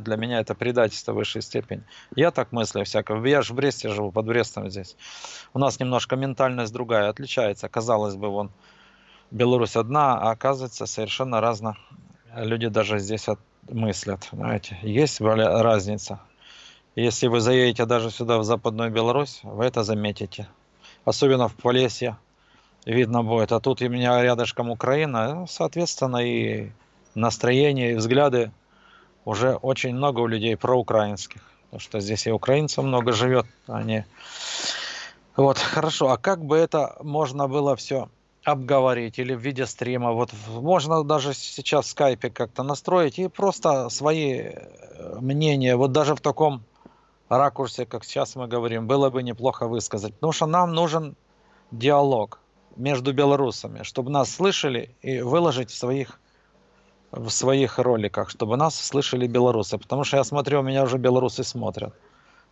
для меня это предательство высшей степени. Я так мыслю всякого. Я же в Бресте живу, под Брестом здесь. У нас немножко ментальность другая, отличается. Казалось бы, вон Беларусь одна, а оказывается совершенно разно. Люди даже здесь от, мыслят, знаете. Есть разница. Если вы заедете даже сюда, в Западную Беларусь, вы это заметите. Особенно в Полесье видно будет. А тут у меня рядышком Украина, соответственно, и настроение, и взгляды уже очень много у людей проукраинских. Потому что здесь и украинцев много живет, они... Вот, хорошо. А как бы это можно было все обговорить или в виде стрима? Вот можно даже сейчас в скайпе как-то настроить и просто свои э, мнения, вот даже в таком ракурсе, как сейчас мы говорим, было бы неплохо высказать. Потому что нам нужен диалог между белорусами, чтобы нас слышали и выложить в своих в своих роликах, чтобы нас слышали белорусы. Потому что я смотрю, у меня уже белорусы смотрят.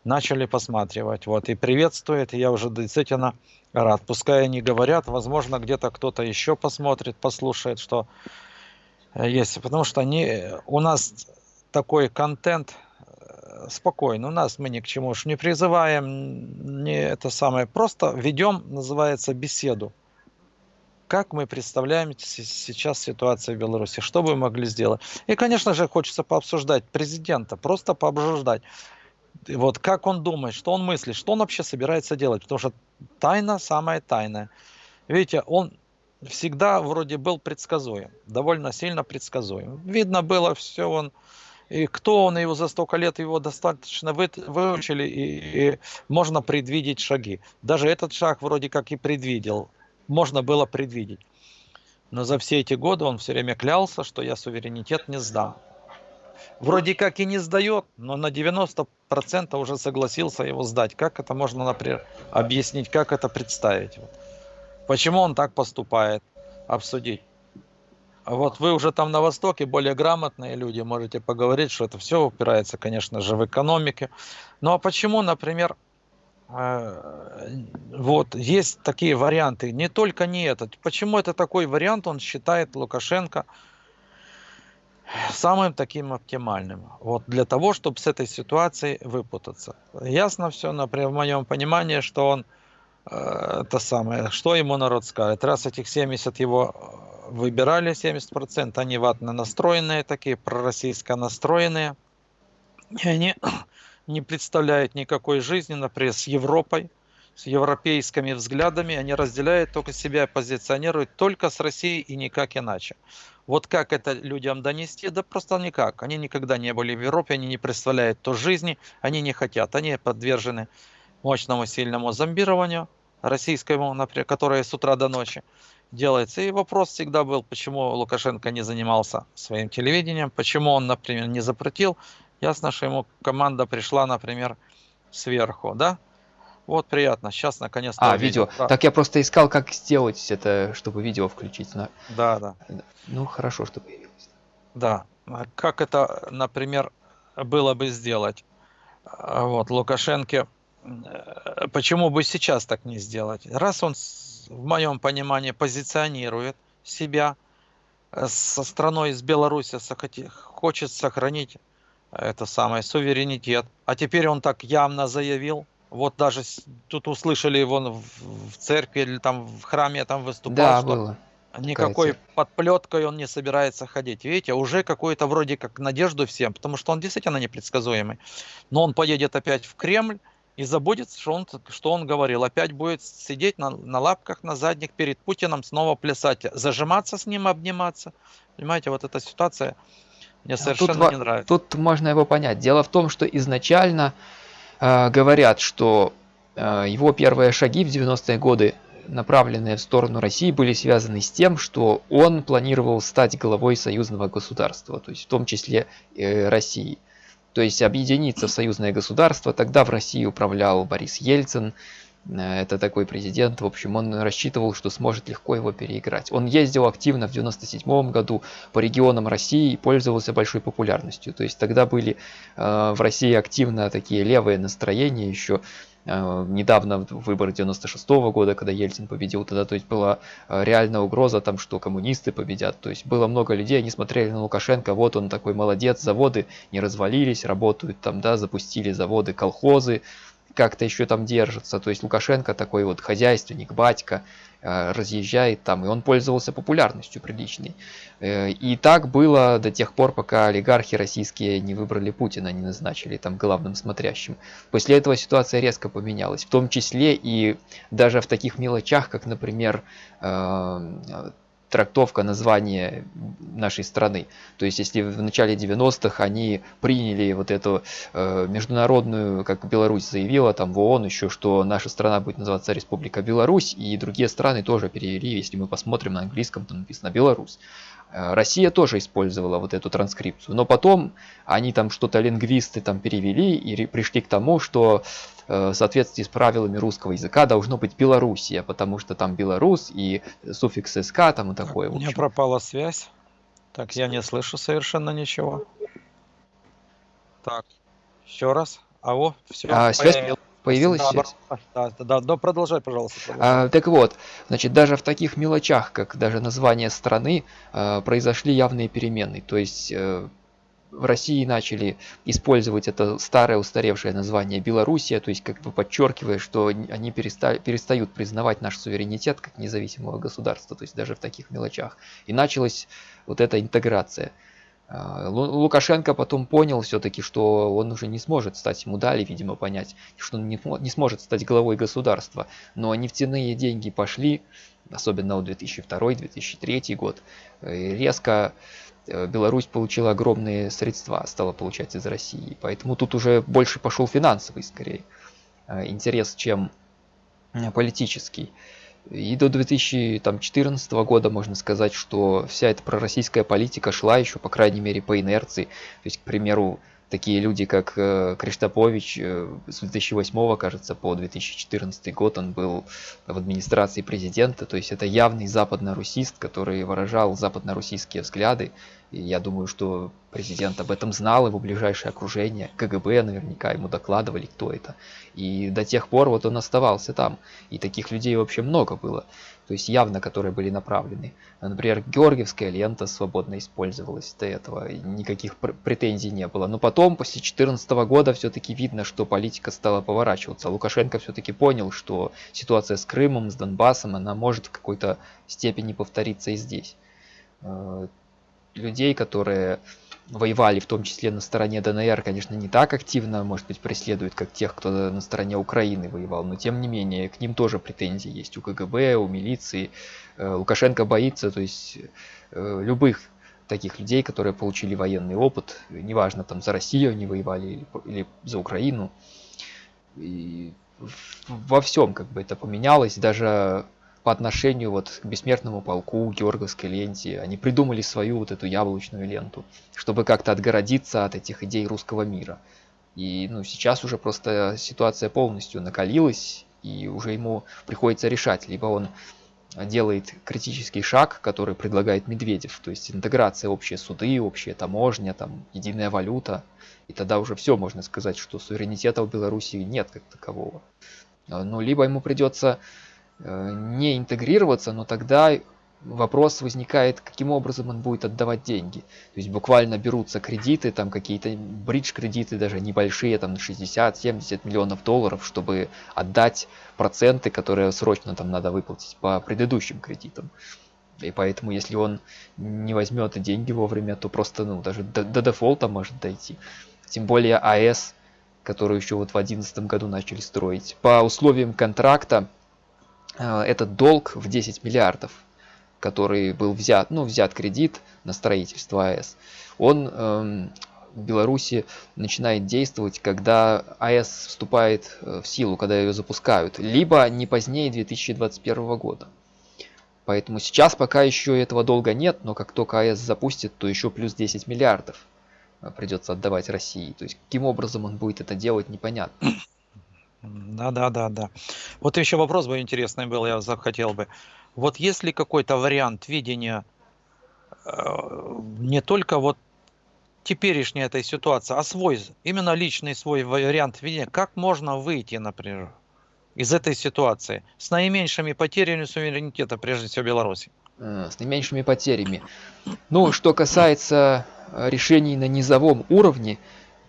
Начали посматривать. Вот, и приветствует, и я уже действительно рад. Пускай они говорят, возможно, где-то кто-то еще посмотрит, послушает, что есть. Потому что они, у нас такой контент э, спокойно. У нас мы ни к чему уж не призываем, не это самое. Просто ведем, называется, беседу как мы представляем сейчас ситуацию в Беларуси, что бы мы могли сделать. И, конечно же, хочется пообсуждать президента, просто пообсуждать. Вот как он думает, что он мыслит, что он вообще собирается делать, потому что тайна самая тайная. Видите, он всегда вроде был предсказуем, довольно сильно предсказуем. Видно было все, он и кто он, его за столько лет его достаточно вы, выучили, и, и можно предвидеть шаги. Даже этот шаг вроде как и предвидел можно было предвидеть. Но за все эти годы он все время клялся, что я суверенитет не сдам. Вроде как и не сдает, но на 90% уже согласился его сдать. Как это можно, например, объяснить, как это представить? Почему он так поступает? Обсудить. Вот вы уже там на Востоке более грамотные люди, можете поговорить, что это все упирается, конечно же, в экономике. Ну а почему, например, вот, есть такие варианты, не только не этот. Почему это такой вариант, он считает Лукашенко самым таким оптимальным. Вот для того, чтобы с этой ситуации выпутаться. Ясно все, например, в моем понимании, что он э, это самое, что ему народ скажет. Раз этих 70 его э, выбирали, 70%, они ватно настроенные такие, пророссийско настроенные. И они не представляет никакой жизни, например, с Европой, с европейскими взглядами, они разделяют только себя, позиционируют только с Россией и никак иначе. Вот как это людям донести? Да просто никак. Они никогда не были в Европе, они не представляют то жизни, они не хотят. Они подвержены мощному сильному зомбированию российскому, например, которое с утра до ночи делается. И вопрос всегда был, почему Лукашенко не занимался своим телевидением, почему он, например, не запретил Ясно, что ему команда пришла, например, сверху, да? Вот приятно. Сейчас наконец-то. А, видео. видео. Так я просто искал, как сделать это, чтобы видео включить. Но... Да, да. Ну, хорошо, что появилось. Да. Как это, например, было бы сделать? А, вот, Лукашенко, э, почему бы сейчас так не сделать? Раз он, в моем понимании, позиционирует себя э, со страной из Беларуси, хочет сохранить это самое, суверенитет. А теперь он так явно заявил, вот даже тут услышали его в церкви или там в храме там выступал, да, что было. никакой подплеткой он не собирается ходить. Видите, уже какую-то вроде как надежду всем, потому что он действительно непредсказуемый. Но он поедет опять в Кремль и забудет, что он, что он говорил. Опять будет сидеть на, на лапках, на задних перед Путиным, снова плясать, зажиматься с ним, обниматься. Понимаете, вот эта ситуация мне совершенно тут, не нравится. Тут можно его понять. Дело в том, что изначально э, говорят, что э, его первые шаги в 90-е годы, направленные в сторону России, были связаны с тем, что он планировал стать главой союзного государства, то есть в том числе э, России. То есть объединиться в союзное государство. Тогда в России управлял Борис Ельцин, это такой президент, в общем, он рассчитывал, что сможет легко его переиграть. Он ездил активно в 97 году по регионам России и пользовался большой популярностью. То есть тогда были э, в России активно такие левые настроения еще, Э, недавно выборы 96 -го года, когда Ельцин победил, тогда то есть была э, реальная угроза там, что коммунисты победят. То есть было много людей, они смотрели на Лукашенко, вот он такой молодец, заводы не развалились, работают там, да, запустили заводы, колхозы, как-то еще там держатся. То есть Лукашенко такой вот хозяйственник, батька, Э, разъезжает там, и он пользовался популярностью приличной. Э, и так было до тех пор, пока олигархи российские не выбрали Путина, не назначили там главным смотрящим. После этого ситуация резко поменялась, в том числе и даже в таких мелочах, как, например, э, трактовка названия нашей страны. То есть, если в начале 90-х они приняли вот эту э, международную, как Беларусь заявила там в ООН еще, что наша страна будет называться Республика Беларусь, и другие страны тоже перевели, если мы посмотрим на английском, там написано Беларусь. Э, Россия тоже использовала вот эту транскрипцию, но потом они там что-то лингвисты там перевели и пришли к тому, что э, в соответствии с правилами русского языка должно быть Белоруссия, потому что там Белорус и суффикс СК там и такое. У меня пропала связь. Так, я не слышу совершенно ничего. Так, еще раз. Алло, все. А, связь появилась да, связь? Да, да, да, продолжай, пожалуйста. Продолжай. А, так вот, значит, даже в таких мелочах, как даже название страны, а, произошли явные перемены. То есть а, в России начали использовать это старое устаревшее название Белоруссия, то есть как бы подчеркивая, что они переста перестают признавать наш суверенитет как независимого государства, то есть даже в таких мелочах. И началась вот эта интеграция. А, Лукашенко потом понял все-таки, что он уже не сможет стать, ему дали, видимо, понять, что он не, сможет стать главой государства. Но нефтяные деньги пошли, особенно в 2002-2003 год, резко э, Беларусь получила огромные средства, стала получать из России. Поэтому тут уже больше пошел финансовый, скорее, э, интерес, чем э, политический. И до 2014 года можно сказать, что вся эта пророссийская политика шла еще, по крайней мере, по инерции. То есть, к примеру, такие люди, как э, Криштопович, э, с 2008, кажется, по 2014 год он был в администрации президента, то есть это явный западно-русист, который выражал западно-русские взгляды, я думаю, что президент об этом знал, его ближайшее окружение, КГБ наверняка ему докладывали, кто это. И до тех пор вот он оставался там, и таких людей вообще много было то есть явно которые были направлены. Например, Георгиевская лента свободно использовалась до этого, никаких претензий не было. Но потом, после 2014 года, все-таки видно, что политика стала поворачиваться. Лукашенко все-таки понял, что ситуация с Крымом, с Донбассом, она может в какой-то степени повториться и здесь. Людей, которые воевали в том числе на стороне ДНР, конечно, не так активно, может быть, преследуют, как тех, кто на стороне Украины воевал, но тем не менее, к ним тоже претензии есть у КГБ, у милиции. Э, Лукашенко боится, то есть э, любых таких людей, которые получили военный опыт, неважно, там за Россию они воевали или, или за Украину. И во всем как бы это поменялось, даже по отношению вот к бессмертному полку, Георгиевской ленте. Они придумали свою вот эту яблочную ленту, чтобы как-то отгородиться от этих идей русского мира. И ну, сейчас уже просто ситуация полностью накалилась, и уже ему приходится решать, либо он делает критический шаг, который предлагает Медведев, то есть интеграция общие суды, общая таможня, там единая валюта, и тогда уже все можно сказать, что суверенитета в Беларуси нет как такового. Ну, либо ему придется не интегрироваться, но тогда вопрос возникает, каким образом он будет отдавать деньги. То есть буквально берутся кредиты, там какие-то бридж-кредиты, даже небольшие, там 60-70 миллионов долларов, чтобы отдать проценты, которые срочно там надо выплатить по предыдущим кредитам. И поэтому, если он не возьмет деньги вовремя, то просто ну, даже до, до дефолта может дойти. Тем более АЭС, которую еще вот в 2011 году начали строить. По условиям контракта Э, этот долг в 10 миллиардов, который был взят, ну, взят кредит на строительство АЭС, он эм, в Беларуси начинает действовать, когда АЭС вступает э, в силу, когда ее запускают, либо не позднее 2021 года. Поэтому сейчас пока еще этого долга нет, но как только АЭС запустит, то еще плюс 10 миллиардов э, придется отдавать России. То есть каким образом он будет это делать, непонятно. Да, да, да, да. Вот еще вопрос бы интересный был, я захотел бы. Вот есть ли какой-то вариант видения э, не только вот теперешней этой ситуации, а свой, именно личный свой вариант видения, как можно выйти, например, из этой ситуации с наименьшими потерями суверенитета, прежде всего, Беларуси? Э, с наименьшими потерями. Ну, что касается э, решений на низовом уровне,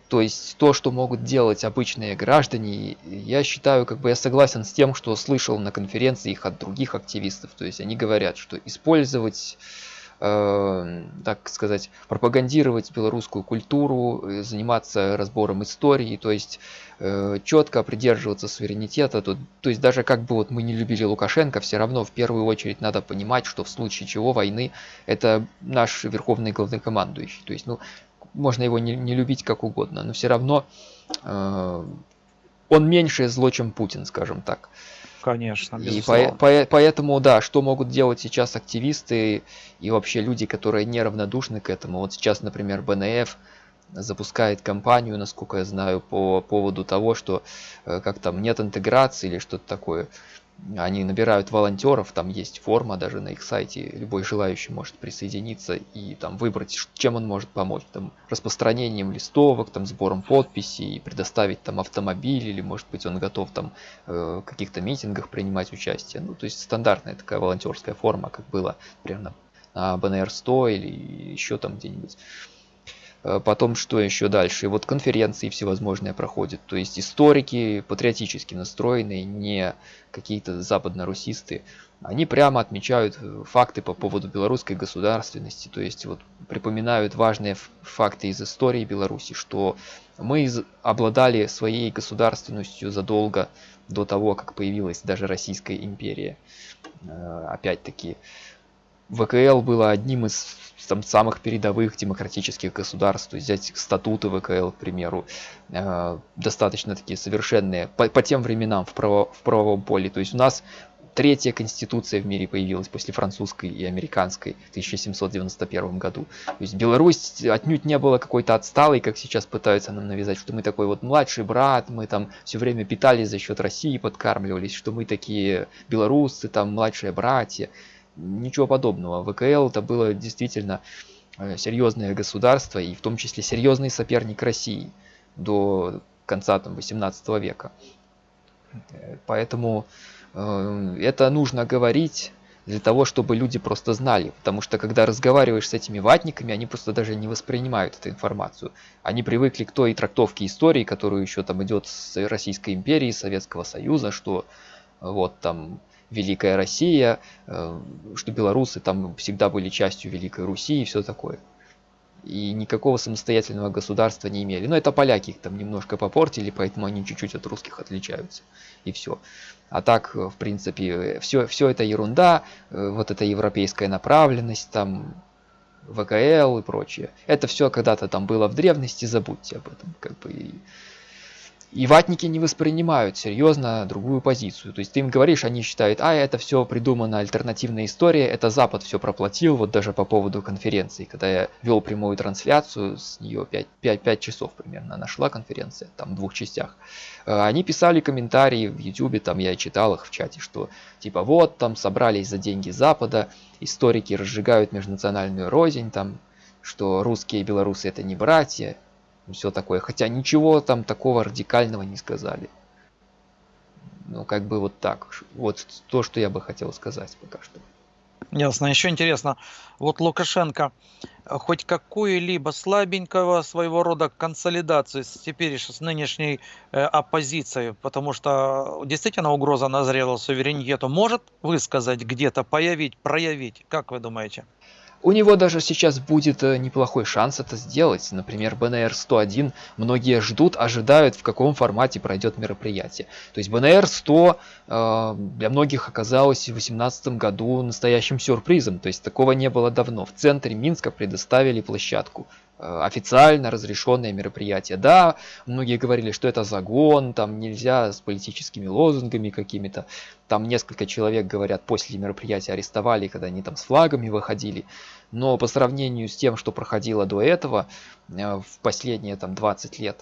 то есть то, что могут делать обычные граждане, я считаю, как бы я согласен с тем, что слышал на конференции их от других активистов. То есть они говорят, что использовать э, так сказать, пропагандировать белорусскую культуру, э, заниматься разбором истории, то есть э, четко придерживаться суверенитета. То, то есть даже как бы вот мы не любили Лукашенко, все равно в первую очередь надо понимать, что в случае чего войны это наш верховный главнокомандующий. То есть, ну, можно его не, не любить как угодно, но все равно э, он меньшее зло, чем Путин, скажем так. Конечно, И по, по, поэтому, да, что могут делать сейчас активисты и вообще люди, которые неравнодушны к этому. Вот сейчас, например, БНФ запускает кампанию, насколько я знаю, по поводу того, что э, как там нет интеграции или что-то такое они набирают волонтеров, там есть форма даже на их сайте, любой желающий может присоединиться и там выбрать, чем он может помочь, там распространением листовок, там сбором подписей, предоставить там автомобиль или может быть он готов там э, каких-то митингах принимать участие, ну то есть стандартная такая волонтерская форма, как было примерно на БНР 100 или еще там где-нибудь. Э, потом что еще дальше? Вот конференции всевозможные проходят. То есть историки патриотически настроенные, не какие-то западно-русисты, они прямо отмечают э, факты по поводу белорусской государственности. То есть вот припоминают важные факты из истории Беларуси, что мы обладали своей государственностью задолго до того, как появилась даже Российская империя. Э, опять-таки, ВКЛ было одним из там, самых передовых демократических государств. То есть взять статуты ВКЛ, к примеру, э, достаточно такие совершенные по, по тем временам в, право, в правовом поле. То есть у нас третья конституция в мире появилась после французской и американской в 1791 году. То есть Беларусь отнюдь не была какой-то отсталой, как сейчас пытаются нам навязать, что мы такой вот младший брат, мы там все время питались за счет России, подкармливались, что мы такие белорусы, там младшие братья. Ничего подобного. ВКЛ это было действительно э, серьезное государство и в том числе серьезный соперник России до конца там, 18 века. Э, поэтому э, это нужно говорить для того, чтобы люди просто знали. Потому что когда разговариваешь с этими ватниками, они просто даже не воспринимают эту информацию. Они привыкли к той трактовке истории, которую еще там идет с Российской империи, Советского Союза, что вот там Великая Россия, э, что белорусы там всегда были частью Великой Руси и все такое. И никакого самостоятельного государства не имели. Но это поляки их там немножко попортили, поэтому они чуть-чуть от русских отличаются. И все. А так, в принципе, все, все это ерунда, э, вот эта европейская направленность, там, ВКЛ и прочее. Это все когда-то там было в древности, забудьте об этом. Как бы, и ватники не воспринимают серьезно другую позицию. То есть ты им говоришь, они считают, а это все придумана альтернативная история, это Запад все проплатил, вот даже по поводу конференции, когда я вел прямую трансляцию, с нее 5, 5, 5 часов примерно нашла конференция, там в двух частях. Э, они писали комментарии в YouTube, там я читал их в чате, что типа вот там собрались за деньги Запада, историки разжигают межнациональную рознь, там, что русские и белорусы это не братья, все такое. Хотя ничего там такого радикального не сказали. Ну, как бы вот так. Вот то, что я бы хотел сказать пока что. Ясно. Еще интересно, вот Лукашенко хоть какую-либо слабенького своего рода консолидацию с теперь с нынешней э, оппозицией, потому что действительно угроза назрела суверенитету, может высказать где-то, появить, проявить? Как вы думаете? У него даже сейчас будет э, неплохой шанс это сделать. Например, БНР-101 многие ждут, ожидают, в каком формате пройдет мероприятие. То есть БНР-100 э, для многих оказалось в 2018 году настоящим сюрпризом. То есть такого не было давно. В центре Минска предоставили площадку официально разрешенное мероприятие. Да, многие говорили, что это загон, там нельзя с политическими лозунгами какими-то. Там несколько человек, говорят, после мероприятия арестовали, когда они там с флагами выходили. Но по сравнению с тем, что проходило до этого, э, в последние там 20 лет,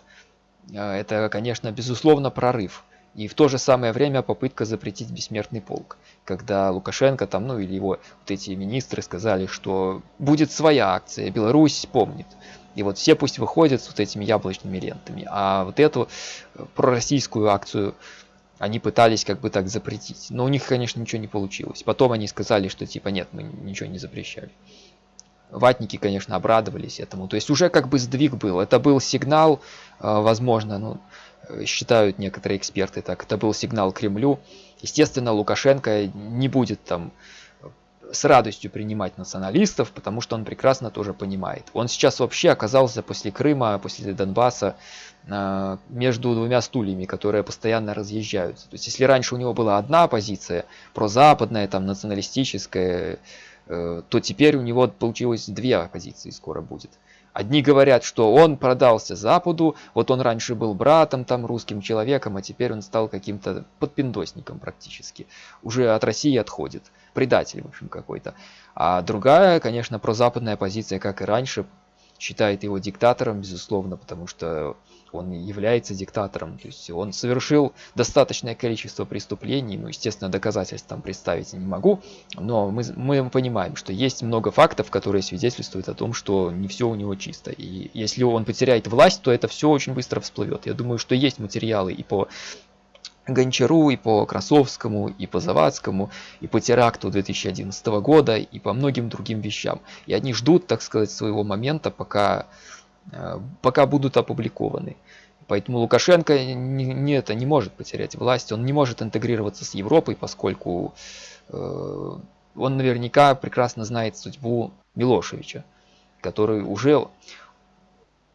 э, это, конечно, безусловно прорыв. И в то же самое время попытка запретить бессмертный полк. Когда Лукашенко там, ну или его вот эти министры сказали, что будет своя акция, Беларусь помнит. И вот все пусть выходят с вот этими яблочными лентами. А вот эту э, пророссийскую акцию они пытались как бы так запретить. Но у них, конечно, ничего не получилось. Потом они сказали, что типа нет, мы ничего не запрещали. Ватники, конечно, обрадовались этому. То есть уже как бы сдвиг был. Это был сигнал, э, возможно, ну, считают некоторые эксперты так, это был сигнал Кремлю. Естественно, Лукашенко не будет там с радостью принимать националистов, потому что он прекрасно тоже понимает. Он сейчас вообще оказался после Крыма, после Донбасса э, между двумя стульями, которые постоянно разъезжаются. То есть если раньше у него была одна позиция, прозападная, там, националистическая, э, то теперь у него получилось две позиции скоро будет. Одни говорят, что он продался Западу, вот он раньше был братом, там, русским человеком, а теперь он стал каким-то подпиндосником практически. Уже от России отходит. Предатель, в общем, какой-то. А другая, конечно, прозападная позиция, как и раньше, считает его диктатором, безусловно, потому что он является диктатором. То есть он совершил достаточное количество преступлений, ну, естественно, доказательств там представить не могу, но мы, мы понимаем, что есть много фактов, которые свидетельствуют о том, что не все у него чисто. И если он потеряет власть, то это все очень быстро всплывет. Я думаю, что есть материалы и по Гончару, и по Красовскому, и по Завадскому, и по теракту 2011 года, и по многим другим вещам. И они ждут, так сказать, своего момента, пока Э, пока будут опубликованы. Поэтому Лукашенко не, не, это не может потерять власть, он не может интегрироваться с Европой, поскольку э, он наверняка прекрасно знает судьбу Милошевича, который уже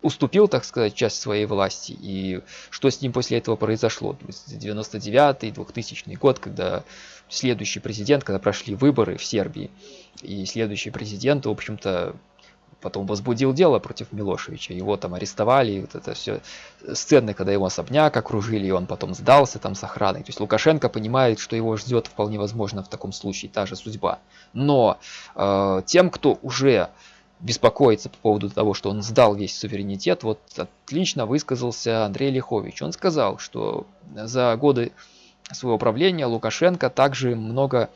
уступил, так сказать, часть своей власти. И что с ним после этого произошло? 99-й, 2000 год, когда следующий президент, когда прошли выборы в Сербии, и следующий президент, в общем-то, потом возбудил дело против Милошевича, его там арестовали, вот это все сцены, когда его особняк окружили, и он потом сдался там с охраной. То есть Лукашенко понимает, что его ждет вполне возможно в таком случае та же судьба. Но э, тем, кто уже беспокоится по поводу того, что он сдал весь суверенитет, вот отлично высказался Андрей Лихович. Он сказал, что за годы своего правления Лукашенко также много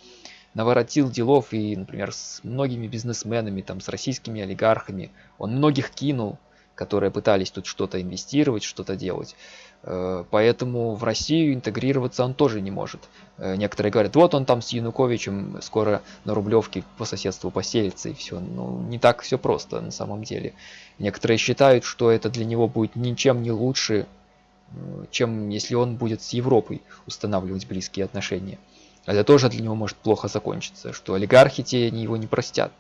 наворотил делов и, например, с многими бизнесменами, там, с российскими олигархами. Он многих кинул, которые пытались тут что-то инвестировать, что-то делать. Э, поэтому в Россию интегрироваться он тоже не может. Э, некоторые говорят, вот он там с Януковичем скоро на Рублевке по соседству поселится и все. Ну, не так все просто на самом деле. Некоторые считают, что это для него будет ничем не лучше, э, чем если он будет с Европой устанавливать близкие отношения. Это тоже для него может плохо закончиться, что олигархи те его не простят.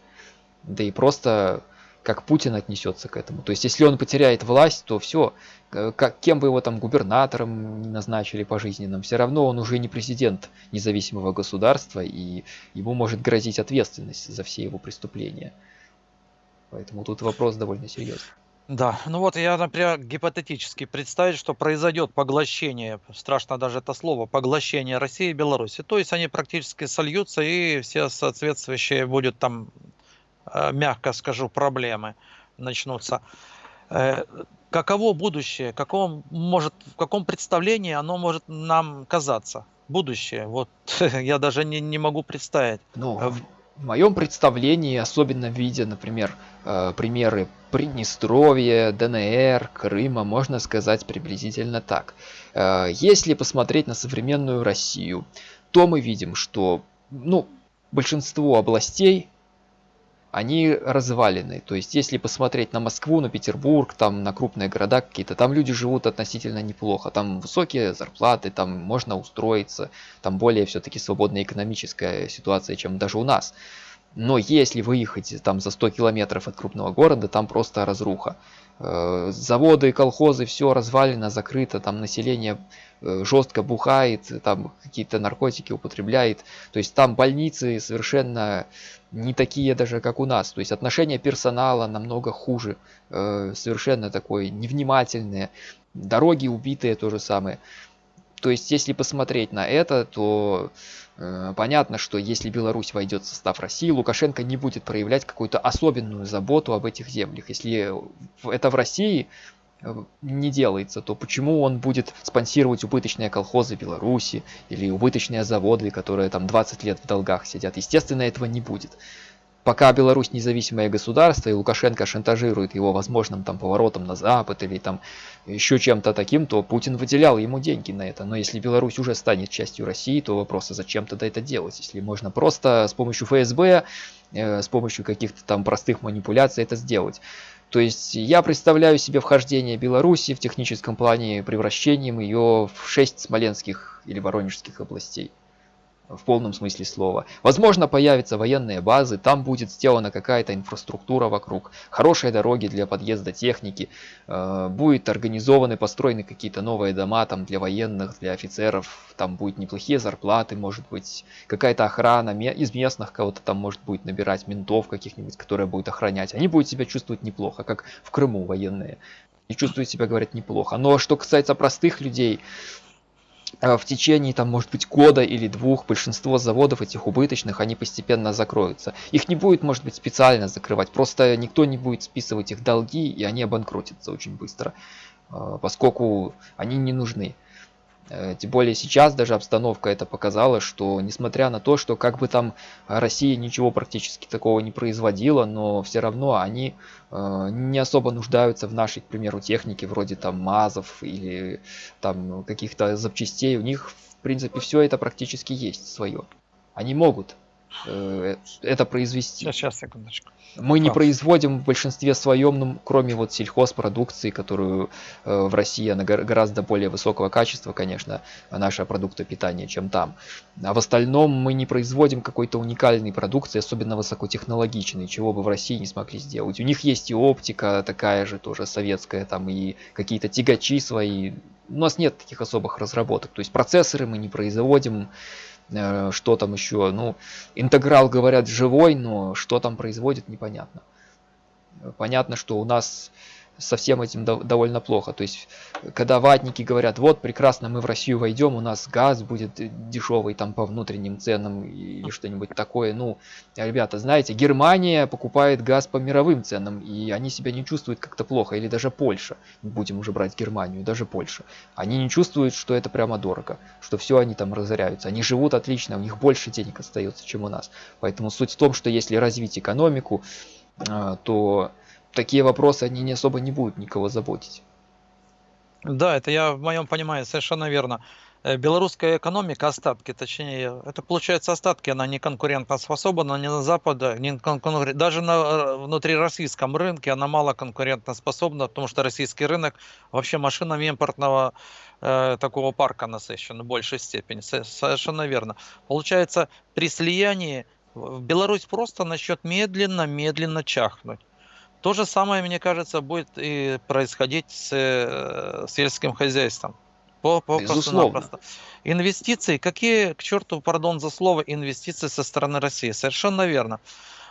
Да и просто как Путин отнесется к этому. То есть, если он потеряет власть, то все, как, кем бы его там губернатором назначили пожизненным, все равно он уже не президент независимого государства, и ему может грозить ответственность за все его преступления. Поэтому тут вопрос довольно серьезный. Да, ну вот я, например, гипотетически представить, что произойдет поглощение, страшно даже это слово, поглощение России и Беларуси. То есть они практически сольются и все соответствующие будет там, э, мягко скажу, проблемы начнутся. Э, каково будущее, каком может, в каком представлении оно может нам казаться? Будущее, вот я даже не, не могу представить. Ну, э, в моем представлении, особенно видя, например, э, примеры Приднестровья, ДНР, Крыма, можно сказать приблизительно так. Э, если посмотреть на современную Россию, то мы видим, что ну, большинство областей они развалины. То есть, если посмотреть на Москву, на Петербург, там на крупные города какие-то, там люди живут относительно неплохо. Там высокие зарплаты, там можно устроиться, там более все-таки свободная экономическая ситуация, чем даже у нас. Но если выехать там за 100 километров от крупного города, там просто разруха. Э, заводы, колхозы, все развалено, закрыто, там население э, жестко бухает, там какие-то наркотики употребляет. То есть там больницы совершенно не такие даже, как у нас. То есть отношение персонала намного хуже, э, совершенно такое невнимательное. Дороги убитые то же самое. То есть если посмотреть на это, то понятно, что если Беларусь войдет в состав России, Лукашенко не будет проявлять какую-то особенную заботу об этих землях. Если это в России, Э, не делается, то почему он будет спонсировать убыточные колхозы Беларуси или убыточные заводы, которые там 20 лет в долгах сидят? Естественно, этого не будет. Пока Беларусь независимое государство, и Лукашенко шантажирует его возможным там поворотом на Запад или там еще чем-то таким, то Путин выделял ему деньги на это. Но если Беларусь уже станет частью России, то вопрос, а зачем тогда это делать? Если можно просто с помощью ФСБ, э, с помощью каких-то там простых манипуляций это сделать. То есть я представляю себе вхождение Беларуси в техническом плане превращением ее в шесть смоленских или воронежских областей в полном смысле слова. Возможно, появятся военные базы, там будет сделана какая-то инфраструктура вокруг, хорошие дороги для подъезда техники, э, будет организованы, построены какие-то новые дома там для военных, для офицеров, там будет неплохие зарплаты, может быть, какая-то охрана из местных кого-то там может будет набирать ментов каких-нибудь, которые будут охранять. Они будут себя чувствовать неплохо, как в Крыму военные. И чувствуют себя, говорят, неплохо. Но что касается простых людей, в течение там может быть года или двух большинство заводов этих убыточных они постепенно закроются. Их не будет может быть специально закрывать. Просто никто не будет списывать их долги и они обанкротятся очень быстро э, поскольку они не нужны тем более сейчас даже обстановка это показала, что несмотря на то, что как бы там Россия ничего практически такого не производила, но все равно они э, не особо нуждаются в нашей, к примеру, технике, вроде там МАЗов или там каких-то запчастей. У них, в принципе, все это практически есть свое. Они могут э, это произвести. Сейчас, секундочку. Мы не производим в большинстве своем, ну, кроме вот сельхозпродукции, которую э, в России она гораздо более высокого качества, конечно, наша продукты питания, чем там. А в остальном мы не производим какой-то уникальной продукции, особенно высокотехнологичной, чего бы в России не смогли сделать. У них есть и оптика такая же, тоже советская, там и какие-то тягачи свои. У нас нет таких особых разработок. То есть процессоры мы не производим, Э, что там еще ну интеграл говорят живой но что там производит непонятно. Понятно что у нас со всем этим довольно плохо. То есть, когда ватники говорят, вот, прекрасно, мы в Россию войдем, у нас газ будет дешевый там по внутренним ценам или что-нибудь такое. Ну, ребята, знаете, Германия покупает газ по мировым ценам, и они себя не чувствуют как-то плохо. Или даже Польша, будем уже брать Германию, даже Польша. Они не чувствуют, что это прямо дорого, что все они там разоряются. Они живут отлично, у них больше денег остается, чем у нас. Поэтому суть в том, что если развить экономику, а, то такие вопросы, они не особо не будут никого заботить. Да, это я в моем понимании совершенно верно. Э, белорусская экономика, остатки, точнее, это получается остатки, она не конкурентоспособна ни на Западе, ни конкурент, даже на э, внутрироссийском рынке она мало конкурентоспособна, потому что российский рынок вообще машинами импортного э, такого парка насыщен в большей степени, совершенно верно. Получается, при слиянии Беларусь просто начнет медленно-медленно чахнуть. То же самое, мне кажется, будет и происходить с э, сельским хозяйством. По, по Безусловно. Инвестиции, какие, к черту, пардон за слово, инвестиции со стороны России? Совершенно верно.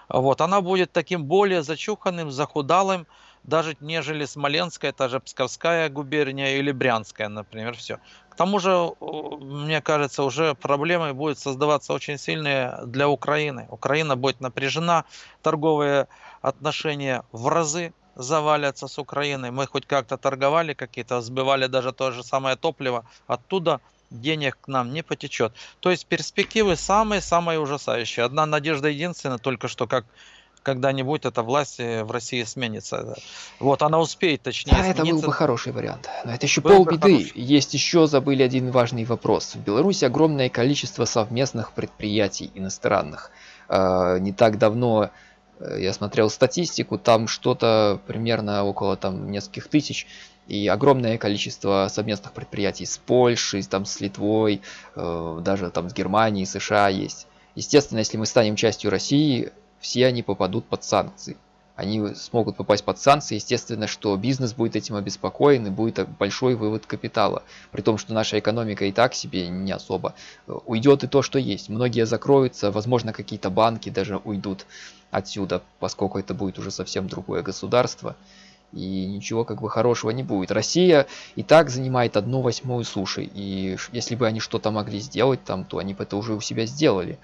Вот, она будет таким более зачуханным, захудалым, даже нежели Смоленская, та же Псковская губерния или Брянская, например, все. К тому же, мне кажется, уже проблемы будут создаваться очень сильные для Украины. Украина будет напряжена, торговые отношения в разы завалятся с Украиной. Мы хоть как-то торговали какие-то, сбивали даже то же самое топливо. Оттуда денег к нам не потечет. То есть перспективы самые-самые ужасающие. Одна надежда единственная, только что как когда-нибудь эта власть э, в России сменится. Вот, она успеет, точнее, Да, это был бы хороший вариант. Но это еще полбеды. Есть еще, забыли один важный вопрос. В Беларуси огромное количество совместных предприятий иностранных. А, не так давно э, я смотрел статистику, там что-то примерно около там нескольких тысяч и огромное количество совместных предприятий с Польшей, там с Литвой, э, даже там с Германией, США есть. Естественно, если мы станем частью России, все они попадут под санкции. Они смогут попасть под санкции, естественно, что бизнес будет этим обеспокоен и будет большой вывод капитала. При том, что наша экономика и так себе не особо. Уйдет и то, что есть. Многие закроются, возможно, какие-то банки даже уйдут отсюда, поскольку это будет уже совсем другое государство. И ничего как бы хорошего не будет. Россия и так занимает одну восьмую суши. И если бы они что-то могли сделать там, то они бы это уже у себя сделали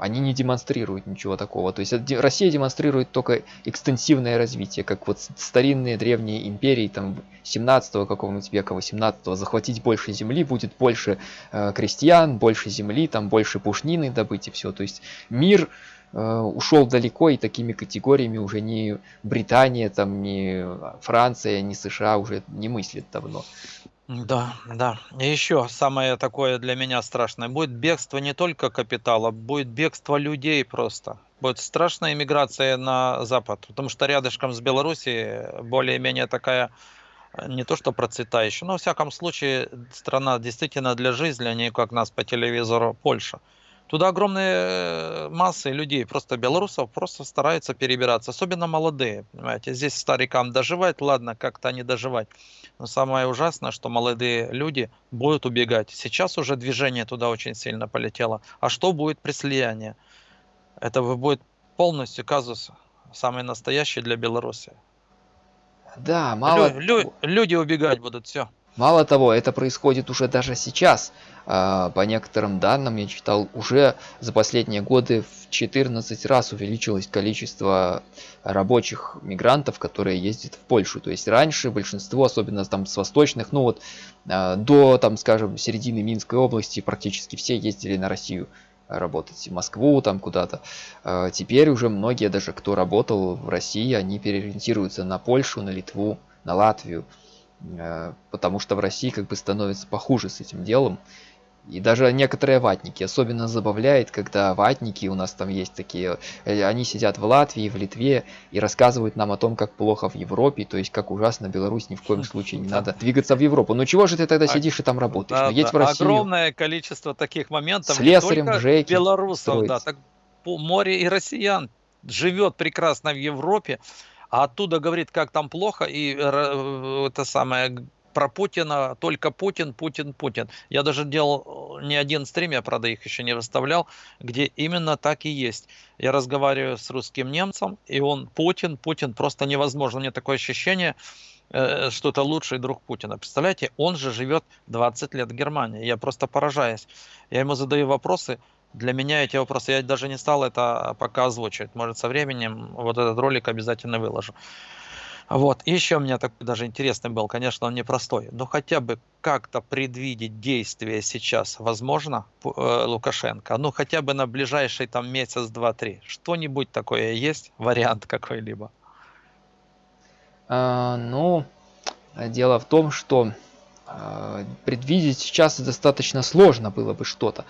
они не демонстрируют ничего такого. То есть Россия демонстрирует только экстенсивное развитие, как вот старинные древние империи, там 17 какого-нибудь века, 18 захватить больше земли, будет больше э, крестьян, больше земли, там больше пушнины добыть и все. То есть мир э, ушел далеко и такими категориями уже не Британия, там, не Франция, не США уже не мыслит давно. Да, да. И еще самое такое для меня страшное. Будет бегство не только капитала, будет бегство людей просто. Будет страшная иммиграция на Запад, потому что рядышком с Белоруссией более-менее такая э, не то что процветающая, но во всяком случае страна действительно для жизни, а не как нас по телевизору Польша. Туда огромные массы людей, просто белорусов, просто стараются перебираться, особенно молодые, понимаете. Здесь старикам доживать, ладно, как-то они доживать. Но самое ужасное, что молодые люди будут убегать. Сейчас уже движение туда очень сильно полетело. А что будет при слиянии? Это будет полностью казус, самый настоящий для Беларуси. Да, мало... Лю- лю- люди убегать будут, все. Мало того, это происходит уже даже сейчас. А, по некоторым данным, я читал, уже за последние годы в 14 раз увеличилось количество рабочих мигрантов, которые ездят в Польшу. То есть раньше большинство, особенно там с восточных, ну вот а, до, там, скажем, середины Минской области практически все ездили на Россию работать в Москву там куда-то. А, теперь уже многие, даже кто работал в России, они переориентируются на Польшу, на Литву, на Латвию. Э, потому что в России как бы становится похуже с этим делом. И даже некоторые ватники. Особенно забавляет, когда ватники, у нас там есть такие, э, они сидят в Латвии, в Литве и рассказывают нам о том, как плохо в Европе, то есть как ужасно Беларусь, ни в коем случае не надо двигаться в Европу. Ну чего же ты тогда а, сидишь и там работаешь? Да, ну, едь да. в Россию. Огромное количество таких моментов. Слесарем, не Жеки белорусов, строить. да, так море и россиян живет прекрасно в Европе, а оттуда говорит, как там плохо, и э, это самое про Путина, только Путин, Путин, Путин. Я даже делал э, не один стрим, я, правда, их еще не выставлял, где именно так и есть. Я разговариваю с русским немцем, и он Путин, Путин, просто невозможно. У меня такое ощущение, э, что это лучший друг Путина. Представляете, он же живет 20 лет в Германии. Я просто поражаюсь. Я ему задаю вопросы, для меня эти вопросы, я даже не стал это пока озвучивать. Может, со временем вот этот ролик обязательно выложу. Вот, еще у меня такой даже интересный был, конечно, он непростой, но хотя бы как-то предвидеть действия сейчас возможно э, Лукашенко, ну хотя бы на ближайший там месяц, два, три, что-нибудь такое есть, вариант какой-либо? А, ну, дело в том, что а, предвидеть сейчас достаточно сложно было бы что-то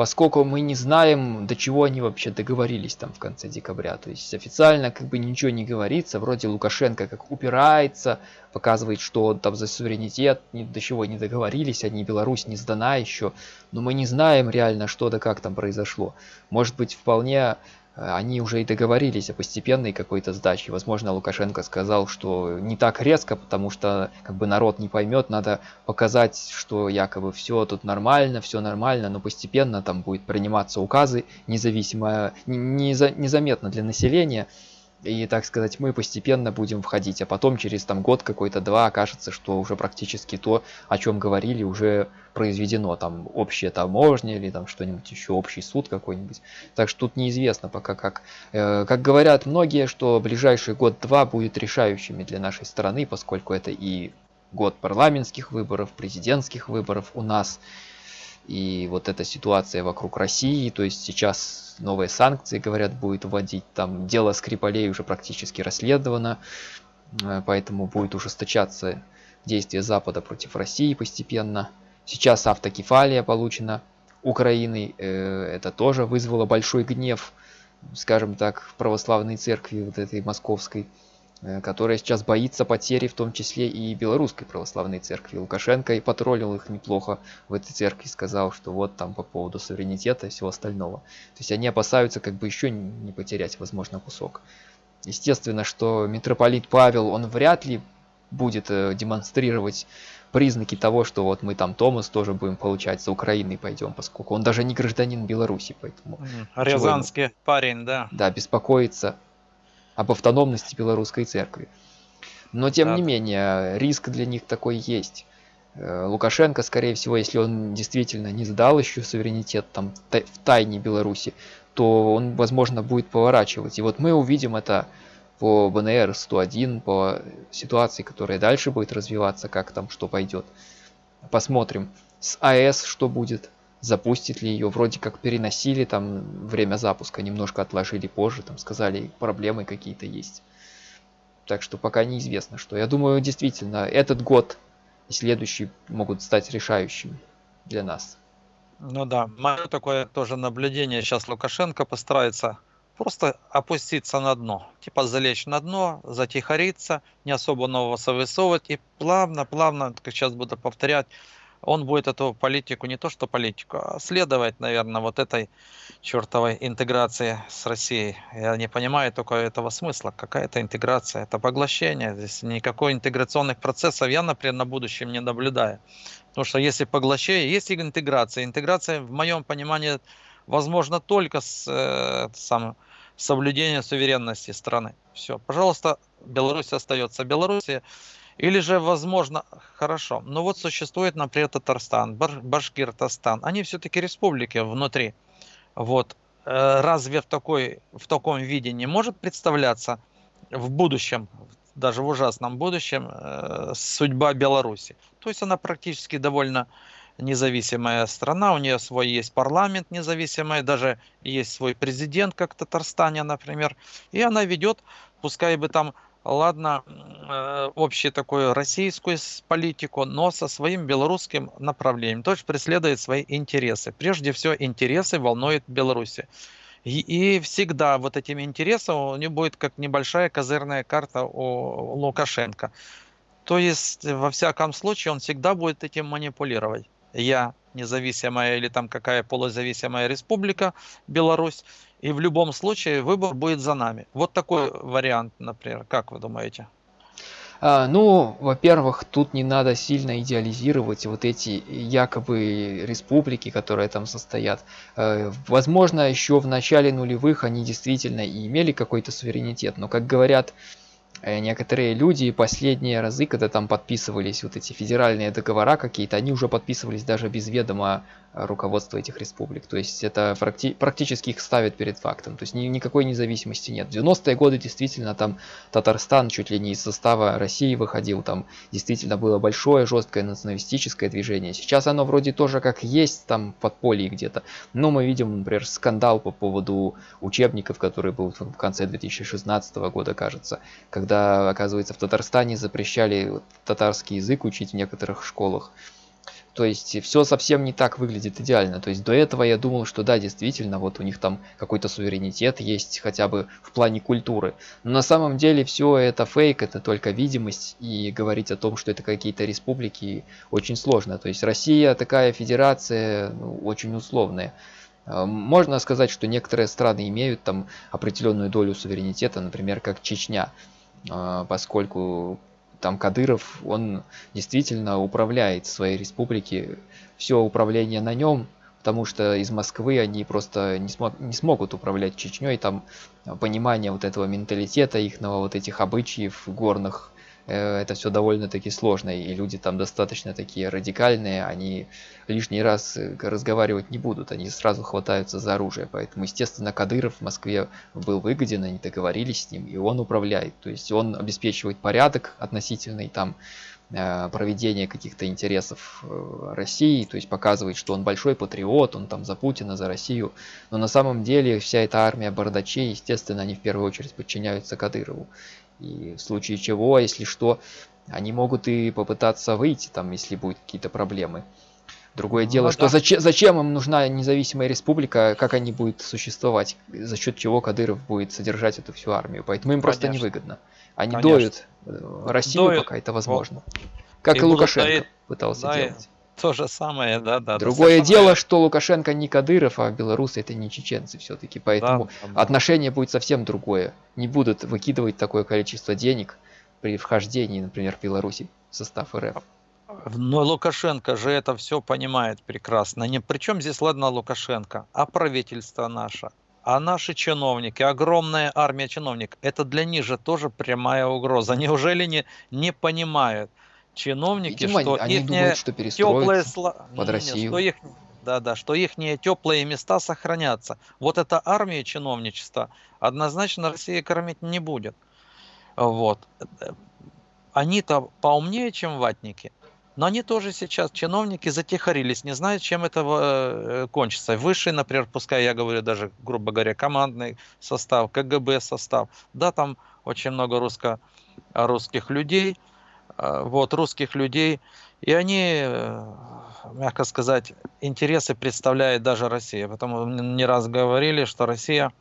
поскольку мы не знаем, до чего они вообще договорились там в конце декабря. То есть официально как бы ничего не говорится, вроде Лукашенко как упирается, показывает, что он там за суверенитет, ни до чего не договорились, они Беларусь не сдана еще, но мы не знаем реально, что да как там произошло. Может быть, вполне они уже и договорились о постепенной какой-то сдаче. Возможно, Лукашенко сказал, что не так резко, потому что как бы народ не поймет, надо показать, что якобы все тут нормально, все нормально, но постепенно там будет приниматься указы, независимо, незаметно для населения и, так сказать, мы постепенно будем входить, а потом через там год какой-то два окажется, что уже практически то, о чем говорили, уже произведено, там общая таможня или там что-нибудь еще, общий суд какой-нибудь. Так что тут неизвестно пока как. Э, как говорят многие, что ближайший год-два будет решающими для нашей страны, поскольку это и год парламентских выборов, президентских выборов у нас, и вот эта ситуация вокруг России, то есть сейчас новые санкции, говорят, будет вводить, там дело Скрипалей уже практически расследовано, э, поэтому будет ужесточаться действия Запада против России постепенно. Сейчас автокефалия получена Украиной, э, это тоже вызвало большой гнев, скажем так, православной церкви вот этой московской. Э, которая сейчас боится потери, в том числе и белорусской православной церкви. Лукашенко и потроллил их неплохо в этой церкви, сказал, что вот там по поводу суверенитета и всего остального. То есть они опасаются как бы еще не потерять, возможно, кусок. Естественно, что митрополит Павел, он вряд ли будет э, демонстрировать признаки того, что вот мы там Томас тоже будем получать за Украиной пойдем, поскольку он даже не гражданин Беларуси, поэтому... Рязанский парень, да. Да, беспокоится об автономности белорусской церкви. Но тем да. не менее, риск для них такой есть. Э, Лукашенко, скорее всего, если он действительно не сдал еще суверенитет там в тайне Беларуси, то он, возможно, будет поворачивать. И вот мы увидим это по БНР-101, по ситуации, которая дальше будет развиваться, как там что пойдет. Посмотрим. С АЭС что будет. Запустит ли ее. Вроде как переносили там время запуска, немножко отложили позже, там сказали, проблемы какие-то есть. Так что пока неизвестно, что. Я думаю, действительно, этот год и следующий могут стать решающими для нас. Ну да, мое такое тоже наблюдение. Сейчас Лукашенко постарается просто опуститься на дно. Типа залечь на дно, затихариться, не особо нового совысовывать и плавно-плавно, как сейчас буду повторять, он будет эту политику, не то что политику, а следовать, наверное, вот этой чертовой интеграции с Россией. Я не понимаю только этого смысла. Какая это интеграция? Это поглощение. Здесь никакой интеграционных процессов я, например, на будущем не наблюдаю. Потому что если поглощение, есть интеграция. Интеграция, в моем понимании, возможно только с э, сам, соблюдением суверенности страны. Все, пожалуйста, Беларусь остается Беларуси. Или же, возможно, хорошо, но вот существует, например, Татарстан, Башкиртостан, они все-таки республики внутри. Вот. Э, разве в, такой, в таком виде не может представляться в будущем, даже в ужасном будущем, э, судьба Беларуси? То есть она практически довольно независимая страна, у нее свой есть парламент независимый, даже есть свой президент, как в Татарстане, например, и она ведет, пускай бы там ладно, э, общую такую российскую политику, но со своим белорусским направлением. То есть преследует свои интересы. Прежде всего, интересы волнуют Беларуси. И, и всегда вот этим интересом у него будет как небольшая козырная карта у Лукашенко. То есть, во всяком случае, он всегда будет этим манипулировать. Я независимая или там какая полузависимая республика Беларусь, и в любом случае выбор будет за нами. Вот такой вариант, например. Как вы думаете? А, ну, во-первых, тут не надо сильно идеализировать вот эти якобы республики, которые там состоят. Э, возможно, еще в начале нулевых они действительно и имели какой-то суверенитет, но, как говорят Э, некоторые люди последние разы, когда там подписывались вот эти федеральные договора какие-то, они уже подписывались даже без ведома руководства этих республик. То есть это практи практически их ставит перед фактом. То есть ни никакой независимости нет. В 90-е годы действительно там Татарстан чуть ли не из состава России выходил. Там действительно было большое жесткое националистическое движение. Сейчас оно вроде тоже как есть там подполье где-то. Но мы видим, например, скандал по поводу учебников, который был в конце 2016 года, кажется, когда, оказывается, в Татарстане запрещали татарский язык учить в некоторых школах. То есть все совсем не так выглядит идеально. То есть до этого я думал, что да, действительно, вот у них там какой-то суверенитет есть хотя бы в плане культуры. Но на самом деле все это фейк, это только видимость. И говорить о том, что это какие-то республики, очень сложно. То есть Россия такая федерация ну, очень условная. Э, можно сказать, что некоторые страны имеют там определенную долю суверенитета, например, как Чечня. А, поскольку там Кадыров, он действительно управляет своей республики, все управление на нем, потому что из Москвы они просто не, смог, не смогут управлять Чечней, там понимание вот этого менталитета, их вот этих обычаев горных, это все довольно-таки сложно, и люди там достаточно такие радикальные, они лишний раз э, разговаривать не будут, они сразу хватаются за оружие. Поэтому, естественно, Кадыров в Москве был выгоден, они договорились с ним, и он управляет. То есть он обеспечивает порядок относительный там э, проведение каких-то интересов России, то есть показывает, что он большой патриот, он там за Путина, за Россию. Но на самом деле вся эта армия бардачей, естественно, они в первую очередь подчиняются Кадырову. И в случае чего, если что, они могут и попытаться выйти, там, если будут какие-то проблемы. Другое ну, дело, да. что зачем, зачем им нужна независимая республика, как они будут существовать, за счет чего Кадыров будет содержать эту всю армию. Поэтому им Конечно. просто невыгодно. Они Конечно. доют э, Россию, доют. пока это возможно. Как и, и Лукашенко доит, пытался да, делать. То же самое, да, да. Другое дело, самое... что Лукашенко не Кадыров, а белорусы это не чеченцы все-таки, поэтому да, да. отношение будет совсем другое. Не будут выкидывать такое количество денег при вхождении, например, Беларуси в состав РФ. Но Лукашенко же это все понимает прекрасно. Не причем здесь, ладно, Лукашенко, а правительство наше, а наши чиновники, огромная армия чиновников, это для них же тоже прямая угроза. Неужели не, не понимают? Чиновники, Видимо, что они думают, что теплые сла... под не, Россию. Что их, да, да, что их теплые места сохранятся. Вот эта армия чиновничества однозначно Россия кормить не будет. Вот. Они-то поумнее, чем ватники. Но они тоже сейчас, чиновники, затихарились, не знают, чем это э, кончится. Высший, например, пускай я говорю даже, грубо говоря, командный состав, КГБ состав. Да, там очень много русско, русских людей, вот, русских людей, и они, э, мягко сказать, интересы представляет даже Россия. Потому не раз говорили, что Россия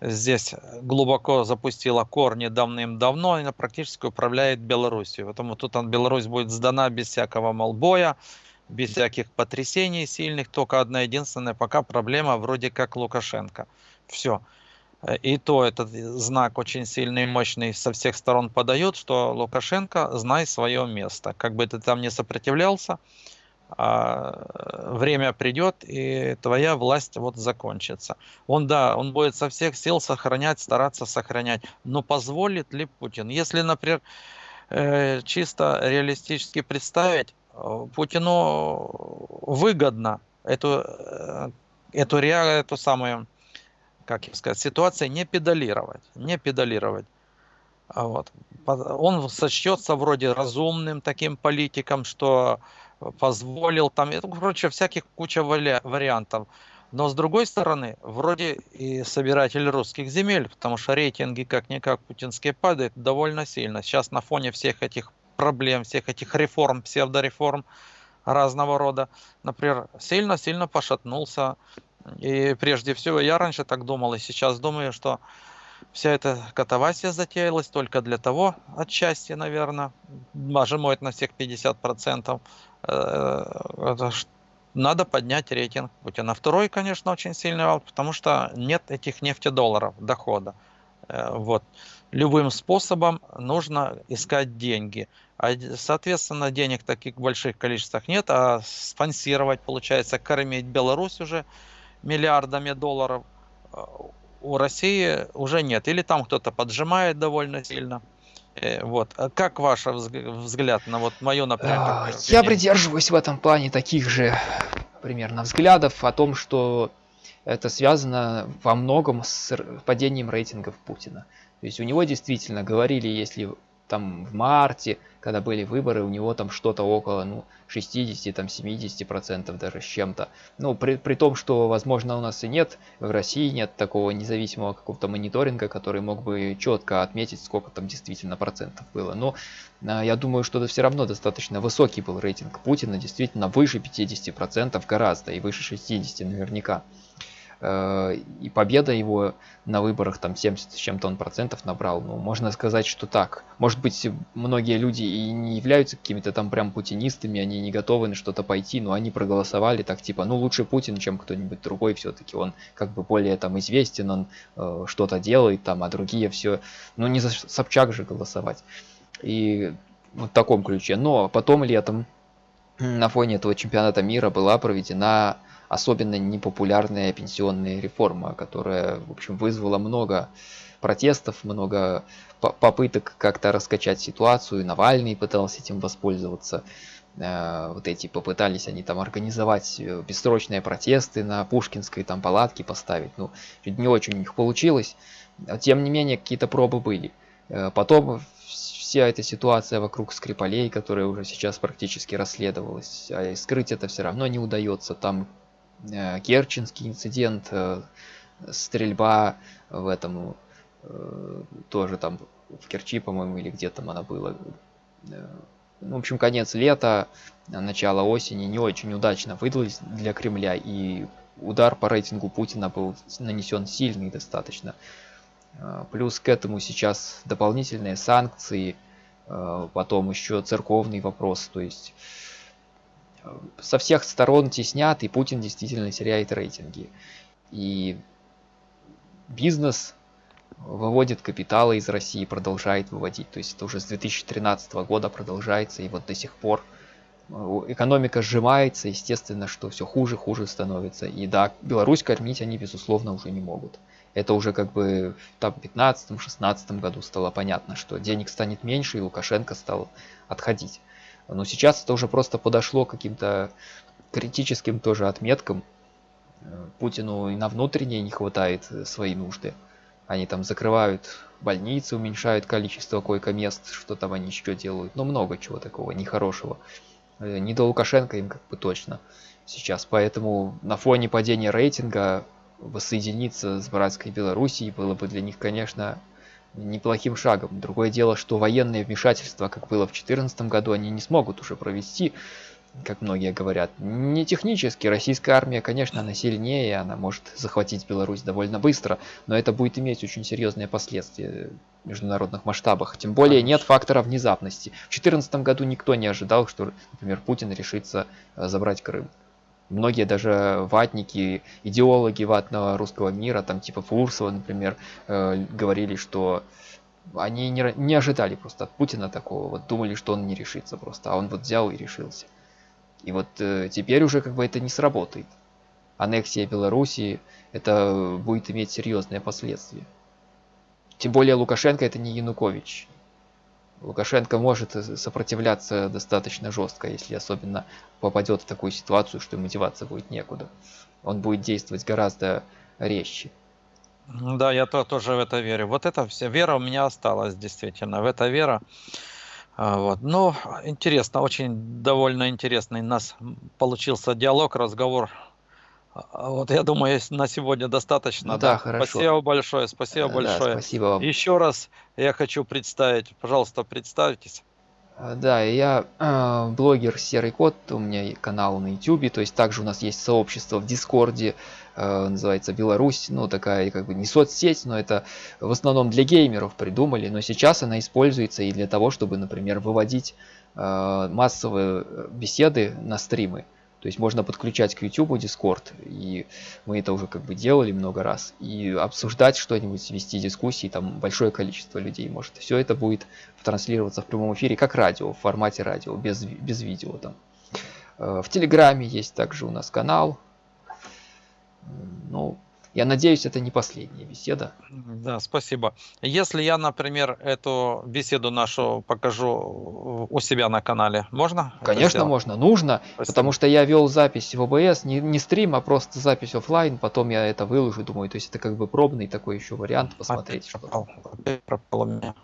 здесь глубоко запустила корни давным-давно и практически управляет Белоруссией. Поэтому тут Беларусь будет сдана без всякого молбоя, без всяких потрясений сильных. Только одна единственная пока проблема вроде как Лукашенко. Все. И то этот знак очень сильный и мощный со всех сторон подает, что Лукашенко, знай свое место. Как бы ты там не сопротивлялся, а, время придет, и твоя власть вот закончится. Он, да, он будет со всех сил сохранять, стараться сохранять. Но позволит ли Путин? Если, например, э, чисто реалистически представить, э, Путину выгодно эту, э, эту, эту самую, как сказать, ситуацию не педалировать, не педалировать. А вот. Он сочтется вроде разумным таким политиком, что позволил там, короче, всяких куча вариантов. Но с другой стороны, вроде и собиратель русских земель, потому что рейтинги как-никак путинские падают довольно сильно. Сейчас на фоне всех этих проблем, всех этих реформ, псевдореформ разного рода, например, сильно-сильно пошатнулся. И прежде всего, я раньше так думал, и сейчас думаю, что вся эта катавасия затеялась только для того, отчасти, наверное, нажимает на всех 50%, э, надо поднять рейтинг Путина. Второй, конечно, очень сильный вал, потому что нет этих нефтедолларов дохода. Э, вот. Любым способом нужно искать деньги. А, соответственно, денег таких больших количествах нет, а спонсировать, получается, кормить Беларусь уже миллиардами долларов э, у России уже нет. Или там кто-то поджимает довольно сильно. Э, вот. А как ваш взгляд на вот мою, например? А, я придерживаюсь в этом плане таких же примерно взглядов о том, что это связано во многом с падением рейтингов Путина. То есть у него действительно говорили, если там в марте, когда были выборы, у него там что-то около ну, 60, там 70 процентов даже с чем-то. Ну, при, при том, что, возможно, у нас и нет, в России нет такого независимого какого-то мониторинга, который мог бы четко отметить, сколько там действительно процентов было. Но а, я думаю, что это все равно достаточно высокий был рейтинг Путина, действительно выше 50 процентов гораздо, и выше 60 наверняка. Э, и победа его на выборах там 70 с чем-то он процентов набрал. Ну, можно сказать, что так. Может быть, многие люди и не являются какими-то там прям путинистами, они не готовы на что-то пойти, но они проголосовали так типа, ну лучше Путин, чем кто-нибудь другой все-таки. Он как бы более там известен, он э, что-то делает там, а другие все, ну не за Собчак же голосовать. И вот в таком ключе. Но потом летом на фоне этого чемпионата мира была проведена особенно непопулярная пенсионная реформа, которая, в общем, вызвала много протестов, много попыток как-то раскачать ситуацию. Навальный пытался этим воспользоваться. Э, вот эти попытались они там организовать э, бессрочные протесты на Пушкинской, там палатки поставить. Ну, не очень у них получилось. Тем не менее, какие-то пробы были. Э, потом вся эта ситуация вокруг Скрипалей, которая уже сейчас практически расследовалась, а скрыть это все равно не удается. Там Керченский инцидент, э, стрельба в этом э, тоже там в Керчи, по-моему, или где там она была. В общем, конец лета, начало осени не очень удачно выдалось для Кремля, и удар по рейтингу Путина был нанесен сильный достаточно. Плюс к этому сейчас дополнительные санкции, потом еще церковный вопрос, то есть со всех сторон теснят, и Путин действительно теряет рейтинги. И бизнес выводит капиталы из России, продолжает выводить. То есть это уже с 2013 года продолжается, и вот до сих пор э, экономика сжимается, естественно, что все хуже, хуже становится. И да, Беларусь кормить они, безусловно, уже не могут. Это уже как бы в 15-16 году стало понятно, что денег станет меньше, и Лукашенко стал отходить. Но сейчас это уже просто подошло каким-то критическим тоже отметкам. Путину и на внутренней не хватает э, свои нужды. Они там закрывают больницы, уменьшают количество койко-мест, что там они еще делают. Но много чего такого нехорошего. Э, не до Лукашенко им как бы точно сейчас. Поэтому на фоне падения рейтинга воссоединиться с братской Белоруссией было бы для них, конечно, неплохим шагом. Другое дело, что военные вмешательства, как было в 2014 году, они не смогут уже провести, как многие говорят. Не технически, российская армия, конечно, она сильнее, она может захватить Беларусь довольно быстро, но это будет иметь очень серьезные последствия в международных масштабах. Тем более нет фактора внезапности. В 2014 году никто не ожидал, что, например, Путин решится э, забрать Крым. Многие даже ватники, идеологи ватного русского мира, там типа Фурсова, например, э, говорили, что они не, не ожидали просто от Путина такого, вот думали, что он не решится просто, а он вот взял и решился. И вот э, теперь уже как бы это не сработает. Аннексия Белоруссии, это будет иметь серьезные последствия. Тем более Лукашенко это не Янукович. Лукашенко может сопротивляться достаточно жестко, если особенно попадет в такую ситуацию, что мотивация будет некуда. Он будет действовать гораздо резче. Да, я то, тоже в это верю. Вот эта вся вера у меня осталась, действительно. В это вера. А, вот. Ну, интересно, очень довольно интересный у нас получился диалог, разговор вот я думаю, на сегодня достаточно. Ну, да, да, хорошо. Спасибо большое, спасибо да, большое. спасибо вам. Еще раз я хочу представить, пожалуйста, представьтесь. А, да, я э, блогер Серый Кот, у меня канал на YouTube, то есть также у нас есть сообщество в Дискорде, э, называется Беларусь, ну такая как бы не соцсеть, но это в основном для геймеров придумали, но сейчас она используется и для того, чтобы, например, выводить э, массовые беседы на стримы. То есть можно подключать к YouTube Discord, и мы это уже как бы делали много раз, и обсуждать что-нибудь, вести дискуссии, там большое количество людей может. Все это будет транслироваться в прямом эфире, как радио, в формате радио, без, без видео там. Э, в Телеграме есть также у нас канал. Ну, я надеюсь, это не последняя беседа. Да, спасибо. Если я, например, эту беседу нашу покажу у себя на канале, можно? Конечно, можно, нужно, спасибо. потому что я вел запись в ОБС, не, не стрим, а просто запись офлайн, потом я это выложу, думаю, то есть это как бы пробный такой еще вариант посмотреть. Опять пропал, опять пропал у меня.